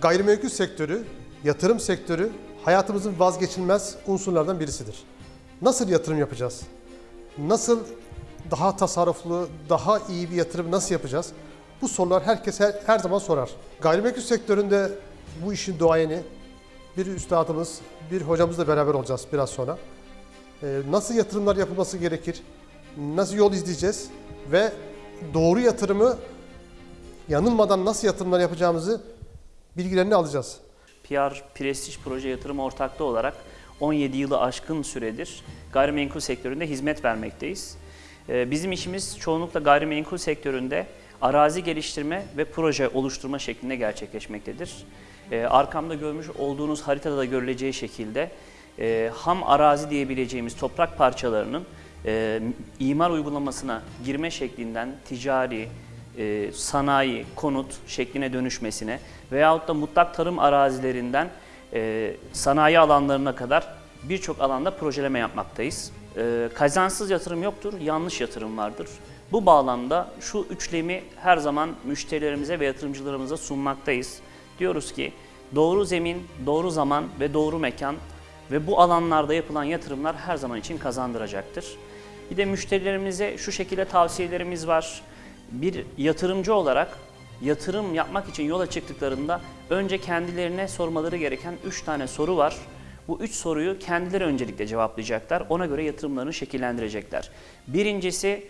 Gayrimenkul sektörü, yatırım sektörü hayatımızın vazgeçilmez unsurlardan birisidir. Nasıl yatırım yapacağız? Nasıl daha tasarruflu, daha iyi bir yatırım nasıl yapacağız? Bu sorular herkes her, her zaman sorar. Gayrimenkul sektöründe bu işin doğayeni bir üstadımız, bir hocamızla beraber olacağız biraz sonra. Ee, nasıl yatırımlar yapılması gerekir? Nasıl yol izleyeceğiz? Ve doğru yatırımı yanılmadan nasıl yatırımlar yapacağımızı bilgilerini alacağız. PR Prestij Proje Yatırım Ortaklığı olarak 17 yılı aşkın süredir gayrimenkul sektöründe hizmet vermekteyiz. Ee, Bizim işimiz çoğunlukla gayrimenkul sektöründe arazi geliştirme ve proje oluşturma şeklinde gerçekleşmektedir. Ee, Arkamda görmüş olduğunuz haritada da görüleceği şekilde e, ham arazi diyebileceğimiz toprak parçalarının e, imar uygulamasına girme şeklinden ticari, e, sanayi, konut şekline dönüşmesine veyahut da mutlak tarım arazilerinden e, sanayi alanlarına kadar birçok alanda projeleme yapmaktayız. E, kazansız yatırım yoktur, yanlış yatırım vardır. Bu bağlamda şu üçlemi her zaman müşterilerimize ve yatırımcılarımıza sunmaktayız. Diyoruz ki doğru zemin, doğru zaman ve doğru mekan ve bu alanlarda yapılan yatırımlar her zaman için kazandıracaktır. Bir de müşterilerimize şu şekilde tavsiyelerimiz var. Bir yatırımcı olarak yatırım yapmak için yola çıktıklarında önce kendilerine sormaları gereken 3 tane soru var. Bu üç soruyu kendileri öncelikle cevaplayacaklar. Ona göre yatırımlarını şekillendirecekler. Birincisi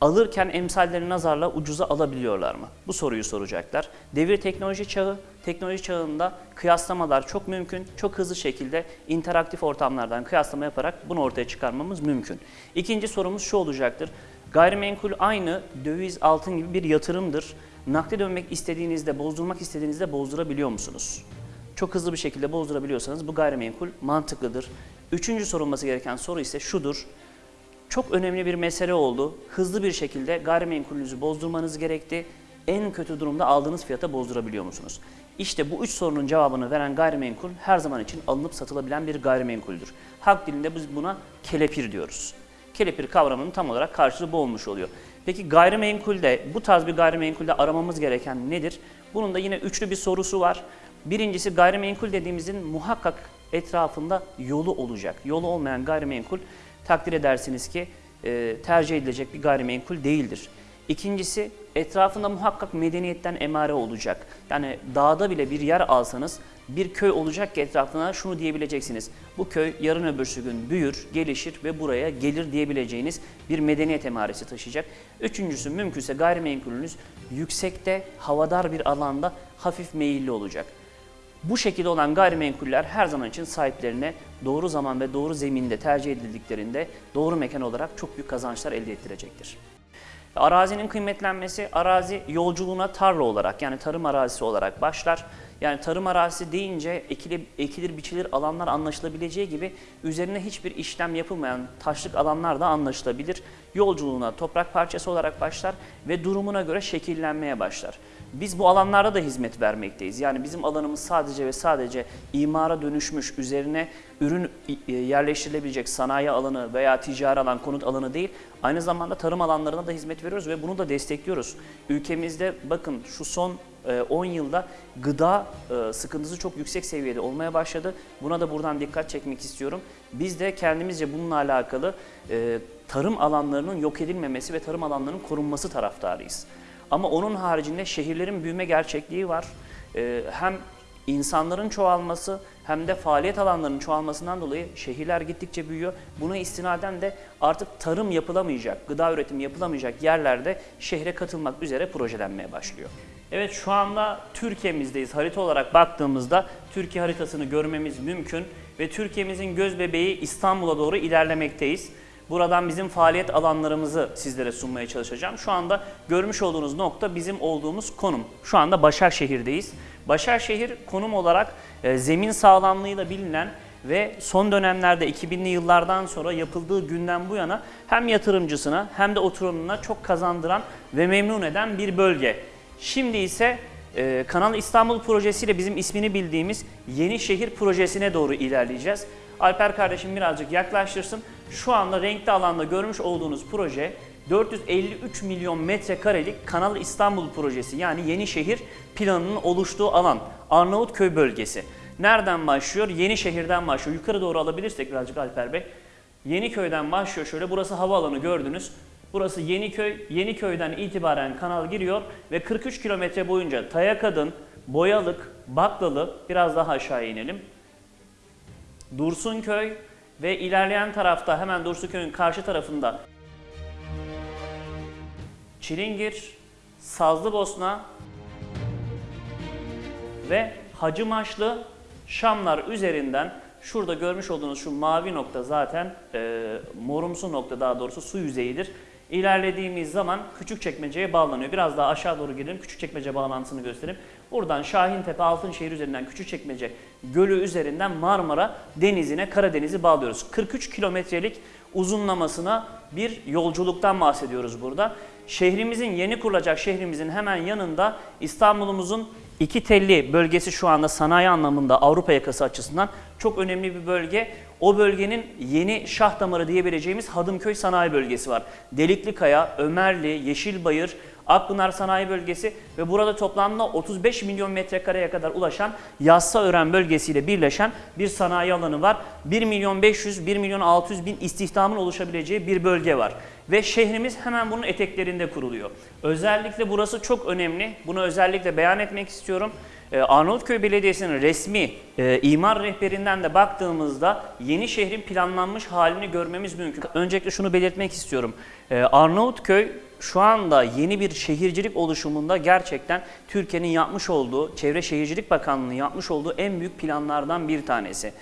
alırken emsalleri nazarla ucuza alabiliyorlar mı? Bu soruyu soracaklar. Devir teknoloji çağı, teknoloji çağında kıyaslamalar çok mümkün. Çok hızlı şekilde interaktif ortamlardan kıyaslama yaparak bunu ortaya çıkarmamız mümkün. İkinci sorumuz şu olacaktır. Gayrimenkul aynı döviz, altın gibi bir yatırımdır. Nakde dönmek istediğinizde, bozdurmak istediğinizde bozdurabiliyor musunuz? Çok hızlı bir şekilde bozdurabiliyorsanız bu gayrimenkul mantıklıdır. Üçüncü sorulması gereken soru ise şudur. Çok önemli bir mesele oldu. Hızlı bir şekilde gayrimenkulünüzü bozdurmanız gerekti. En kötü durumda aldığınız fiyata bozdurabiliyor musunuz? İşte bu üç sorunun cevabını veren gayrimenkul her zaman için alınıp satılabilen bir gayrimenkuldür. Halk dilinde biz buna kelepir diyoruz. Kelepir kavramının tam olarak karşılığı bu olmuş oluyor. Peki gayrimenkulde, bu tarz bir gayrimenkulde aramamız gereken nedir? Bunun da yine üçlü bir sorusu var. Birincisi gayrimenkul dediğimizin muhakkak etrafında yolu olacak. Yolu olmayan gayrimenkul takdir edersiniz ki e, tercih edilecek bir gayrimenkul değildir. İkincisi etrafında muhakkak medeniyetten emare olacak. Yani dağda bile bir yer alsanız bir köy olacak ki etrafına şunu diyebileceksiniz. Bu köy yarın öbürsü gün büyür, gelişir ve buraya gelir diyebileceğiniz bir medeniyet emaresi taşıyacak. Üçüncüsü mümkünse gayrimenkulünüz yüksekte, havadar bir alanda hafif meyilli olacak. Bu şekilde olan gayrimenkuller her zaman için sahiplerine doğru zaman ve doğru zeminde tercih edildiklerinde doğru mekan olarak çok büyük kazançlar elde ettirecektir. Arazinin kıymetlenmesi arazi yolculuğuna tarla olarak yani tarım arazisi olarak başlar. Yani tarım arazisi deyince ekilir, ekilir biçilir alanlar anlaşılabileceği gibi üzerine hiçbir işlem yapılmayan taşlık alanlar da anlaşılabilir. Yolculuğuna toprak parçası olarak başlar ve durumuna göre şekillenmeye başlar. Biz bu alanlarda da hizmet vermekteyiz. Yani bizim alanımız sadece ve sadece imara dönüşmüş, üzerine ürün e, yerleştirilebilecek sanayi alanı veya ticari alan, konut alanı değil, aynı zamanda tarım alanlarına da hizmet veriyoruz ve bunu da destekliyoruz. Ülkemizde bakın şu son 10 yılda gıda e, sıkıntısı çok yüksek seviyede olmaya başladı. Buna da buradan dikkat çekmek istiyorum. Biz de kendimizce bununla alakalı e, tarım alanlarının yok edilmemesi ve tarım alanlarının korunması taraftarıyız. Ama onun haricinde şehirlerin büyüme gerçekliği var. E, hem insanların çoğalması hem de faaliyet alanlarının çoğalmasından dolayı şehirler gittikçe büyüyor. Buna istinaden de artık tarım yapılamayacak, gıda üretimi yapılamayacak yerlerde şehre katılmak üzere projelenmeye başlıyor. Evet şu anda Türkiye'mizdeyiz. Harita olarak baktığımızda Türkiye haritasını görmemiz mümkün ve Türkiye'mizin göz bebeği İstanbul'a doğru ilerlemekteyiz. Buradan bizim faaliyet alanlarımızı sizlere sunmaya çalışacağım. Şu anda görmüş olduğunuz nokta bizim olduğumuz konum. Şu anda Başakşehir'deyiz. Başakşehir konum olarak e, zemin sağlamlığıyla bilinen ve son dönemlerde 2000'li yıllardan sonra yapıldığı günden bu yana hem yatırımcısına hem de oturumuna çok kazandıran ve memnun eden bir bölge. Şimdi ise e, Kanal İstanbul projesiyle bizim ismini bildiğimiz Yeni Şehir projesine doğru ilerleyeceğiz. Alper kardeşim birazcık yaklaştırsın. Şu anda renkli alanda görmüş olduğunuz proje 453 milyon metrekarelik Kanal İstanbul projesi yani Yenişehir planının oluştuğu alan Arnavutköy bölgesi. Nereden başlıyor? Yenişehir'den başlıyor. Yukarı doğru alabilirsek birazcık Alper Bey. Yeniköy'den başlıyor şöyle. Burası havaalanı gördünüz. Burası Yeniköy. Yeniköy'den itibaren kanal giriyor ve 43 kilometre boyunca Tayakadın, Boyalık, Baklalı biraz daha aşağı inelim. Dursunköy ve ilerleyen tarafta hemen Dursunköy'ün karşı tarafında Çilingir, Sazlıbosna ve Hacımaşlı Şamlar üzerinden şurada görmüş olduğunuz şu mavi nokta zaten e, morumsu nokta daha doğrusu su yüzeyidir. İlerlediğimiz zaman Küçükçekmece'ye bağlanıyor. Biraz daha aşağı doğru gidelim. Küçükçekmece bağlantısını göstereyim. Buradan Şahintepe, Altınşehir üzerinden Küçükçekmece Gölü üzerinden Marmara Denizi'ne, Karadeniz'i bağlıyoruz. 43 kilometrelik uzunlamasına bir yolculuktan bahsediyoruz burada. Şehrimizin yeni kurulacak şehrimizin hemen yanında İstanbul'umuzun iki telli bölgesi şu anda sanayi anlamında Avrupa yakası açısından çok önemli bir bölge. O bölgenin yeni şah damarı diyebileceğimiz Hadımköy Sanayi Bölgesi var. Deliklikaya, Ömerli, Yeşilbayır, Akpınar Sanayi Bölgesi ve burada toplamda 35 milyon metrekareye kadar ulaşan Yassıören bölgesiyle birleşen bir sanayi alanı var. 1 milyon 500, 1 milyon 600 bin istihdamın oluşabileceği bir bölge var. Ve şehrimiz hemen bunun eteklerinde kuruluyor. Özellikle burası çok önemli. Bunu özellikle beyan etmek istiyorum. Ee, Arnavutköy Belediyesi'nin resmi e, imar rehberinden de baktığımızda yeni şehrin planlanmış halini görmemiz mümkün. Öncelikle şunu belirtmek istiyorum. Ee, Arnavutköy şu anda yeni bir şehircilik oluşumunda gerçekten Türkiye'nin yapmış olduğu, Çevre Şehircilik Bakanlığı'nın yapmış olduğu en büyük planlardan bir tanesi.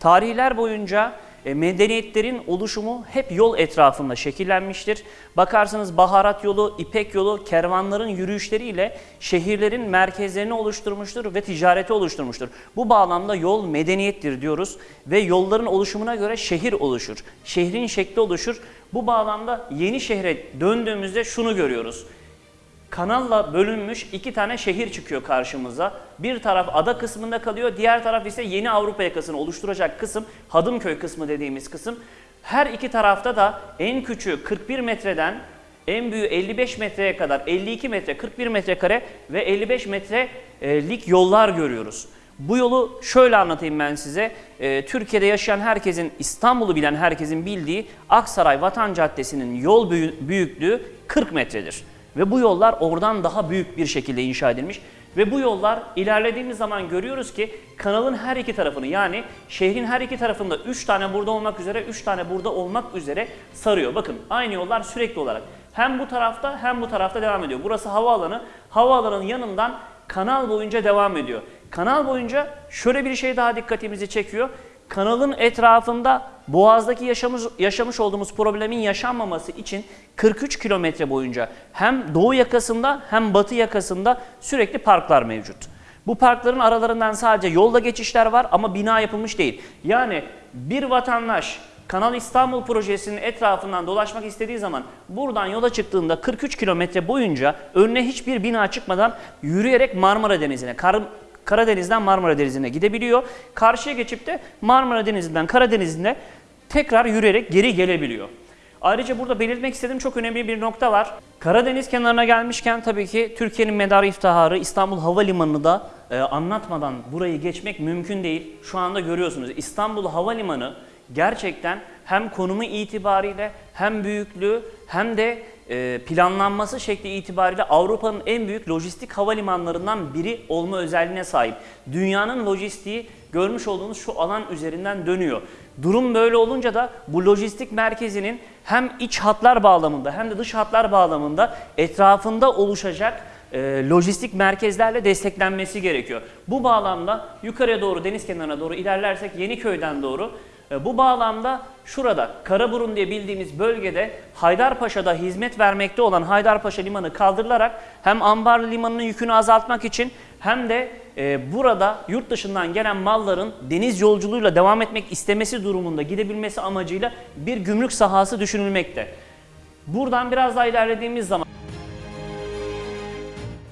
Tarihler boyunca e, medeniyetlerin oluşumu hep yol etrafında şekillenmiştir. Bakarsanız baharat yolu, İpek yolu, kervanların yürüyüşleriyle şehirlerin merkezlerini oluşturmuştur ve ticareti oluşturmuştur. Bu bağlamda yol medeniyettir diyoruz ve yolların oluşumuna göre şehir oluşur. Şehrin şekli oluşur. Bu bağlamda yeni şehre döndüğümüzde şunu görüyoruz. Kanalla bölünmüş iki tane şehir çıkıyor karşımıza. Bir taraf ada kısmında kalıyor, diğer taraf ise yeni Avrupa yakasını oluşturacak kısım, Hadımköy kısmı dediğimiz kısım. Her iki tarafta da en küçüğü 41 metreden en büyüğü 55 metreye kadar 52 metre, 41 metrekare ve 55 metrelik yollar görüyoruz. Bu yolu şöyle anlatayım ben size. Ee, Türkiye'de yaşayan herkesin, İstanbul'u bilen herkesin bildiği Aksaray Vatan Caddesi'nin yol büyü- büyüklüğü 40 metredir. Ve bu yollar oradan daha büyük bir şekilde inşa edilmiş. Ve bu yollar ilerlediğimiz zaman görüyoruz ki kanalın her iki tarafını yani şehrin her iki tarafında 3 tane burada olmak üzere 3 tane burada olmak üzere sarıyor. Bakın aynı yollar sürekli olarak hem bu tarafta hem bu tarafta devam ediyor. Burası havaalanı. Havaalanının yanından kanal boyunca devam ediyor. Kanal boyunca şöyle bir şey daha dikkatimizi çekiyor. Kanalın etrafında Boğaz'daki yaşamış, yaşamış olduğumuz problemin yaşanmaması için 43 kilometre boyunca hem doğu yakasında hem batı yakasında sürekli parklar mevcut. Bu parkların aralarından sadece yolda geçişler var ama bina yapılmış değil. Yani bir vatandaş Kanal İstanbul projesinin etrafından dolaşmak istediği zaman buradan yola çıktığında 43 kilometre boyunca önüne hiçbir bina çıkmadan yürüyerek Marmara Denizi'ne, Kar Karadeniz'den Marmara Denizi'ne gidebiliyor. Karşıya geçip de Marmara Denizi'nden Karadeniz'ine tekrar yürüyerek geri gelebiliyor. Ayrıca burada belirtmek istediğim çok önemli bir nokta var. Karadeniz kenarına gelmişken tabii ki Türkiye'nin medarı iftiharı İstanbul Havalimanı'nı da e, anlatmadan burayı geçmek mümkün değil. Şu anda görüyorsunuz İstanbul Havalimanı gerçekten hem konumu itibariyle hem büyüklüğü hem de planlanması şekli itibariyle Avrupa'nın en büyük lojistik havalimanlarından biri olma özelliğine sahip. Dünyanın lojistiği görmüş olduğunuz şu alan üzerinden dönüyor. Durum böyle olunca da bu lojistik merkezinin hem iç hatlar bağlamında hem de dış hatlar bağlamında etrafında oluşacak e, lojistik merkezlerle desteklenmesi gerekiyor. Bu bağlamda yukarıya doğru deniz kenarına doğru ilerlersek Yeniköy'den doğru e, bu bağlamda şurada Karaburun diye bildiğimiz bölgede Haydarpaşa'da hizmet vermekte olan Haydarpaşa Limanı kaldırılarak hem Ambarlı Limanı'nın yükünü azaltmak için hem de e, burada yurt dışından gelen malların deniz yolculuğuyla devam etmek istemesi durumunda gidebilmesi amacıyla bir gümrük sahası düşünülmekte. Buradan biraz daha ilerlediğimiz zaman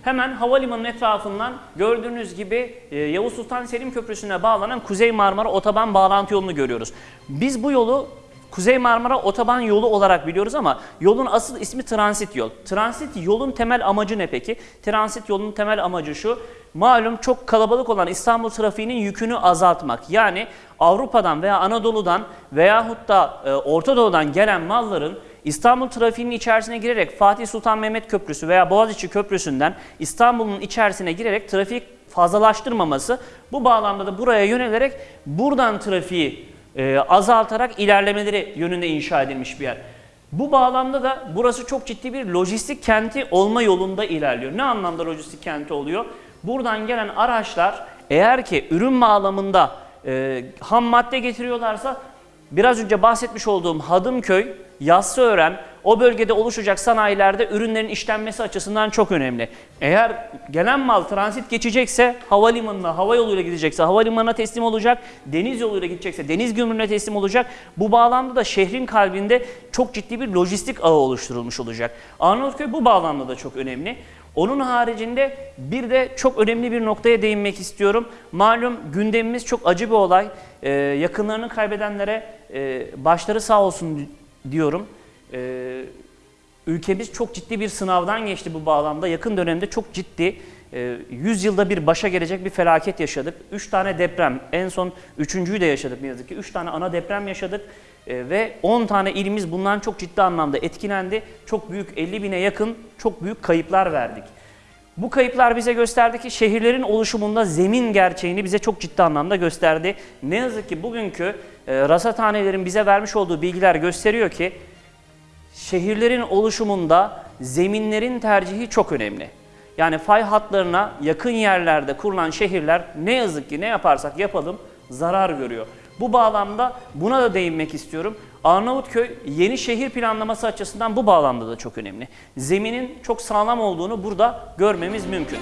Hemen havalimanının etrafından gördüğünüz gibi e, Yavuz Sultan Selim Köprüsü'ne bağlanan Kuzey Marmara Otoban bağlantı yolunu görüyoruz. Biz bu yolu Kuzey Marmara otoban yolu olarak biliyoruz ama yolun asıl ismi transit yol. Transit yolun temel amacı ne peki? Transit yolun temel amacı şu. Malum çok kalabalık olan İstanbul trafiğinin yükünü azaltmak. Yani Avrupa'dan veya Anadolu'dan veyahut da e, Orta Doğu'dan gelen malların İstanbul trafiğinin içerisine girerek Fatih Sultan Mehmet Köprüsü veya Boğaziçi Köprüsü'nden İstanbul'un içerisine girerek trafik fazlalaştırmaması bu bağlamda da buraya yönelerek buradan trafiği e, azaltarak ilerlemeleri yönünde inşa edilmiş bir yer. Bu bağlamda da burası çok ciddi bir lojistik kenti olma yolunda ilerliyor. Ne anlamda lojistik kenti oluyor? Buradan gelen araçlar eğer ki ürün bağlamında e, ham madde getiriyorlarsa biraz önce bahsetmiş olduğum Hadımköy, Yassıören o bölgede oluşacak sanayilerde ürünlerin işlenmesi açısından çok önemli. Eğer gelen mal transit geçecekse havalimanına, hava yoluyla gidecekse havalimanına teslim olacak, deniz yoluyla gidecekse deniz gümrüğüne teslim olacak. Bu bağlamda da şehrin kalbinde çok ciddi bir lojistik ağı oluşturulmuş olacak. Arnavutköy bu bağlamda da çok önemli. Onun haricinde bir de çok önemli bir noktaya değinmek istiyorum. Malum gündemimiz çok acı bir olay. Ee, yakınlarını kaybedenlere e, başları sağ olsun diyorum. Ee, ülkemiz çok ciddi bir sınavdan geçti bu bağlamda. Yakın dönemde çok ciddi, e, 100 yılda bir başa gelecek bir felaket yaşadık. 3 tane deprem, en son üçüncüyü de yaşadık ne yazık ki. 3 tane ana deprem yaşadık E, ve 10 tane ilimiz bundan çok ciddi anlamda etkilendi. Çok büyük 50 bine yakın çok büyük kayıplar verdik. Bu kayıplar bize gösterdi ki şehirlerin oluşumunda zemin gerçeğini bize çok ciddi anlamda gösterdi. Ne yazık ki bugünkü e, rasathanelerin bize vermiş olduğu bilgiler gösteriyor ki şehirlerin oluşumunda zeminlerin tercihi çok önemli. Yani fay hatlarına yakın yerlerde kurulan şehirler ne yazık ki ne yaparsak yapalım zarar görüyor. Bu bağlamda buna da değinmek istiyorum. Arnavutköy yeni şehir planlaması açısından bu bağlamda da çok önemli. Zeminin çok sağlam olduğunu burada görmemiz mümkün.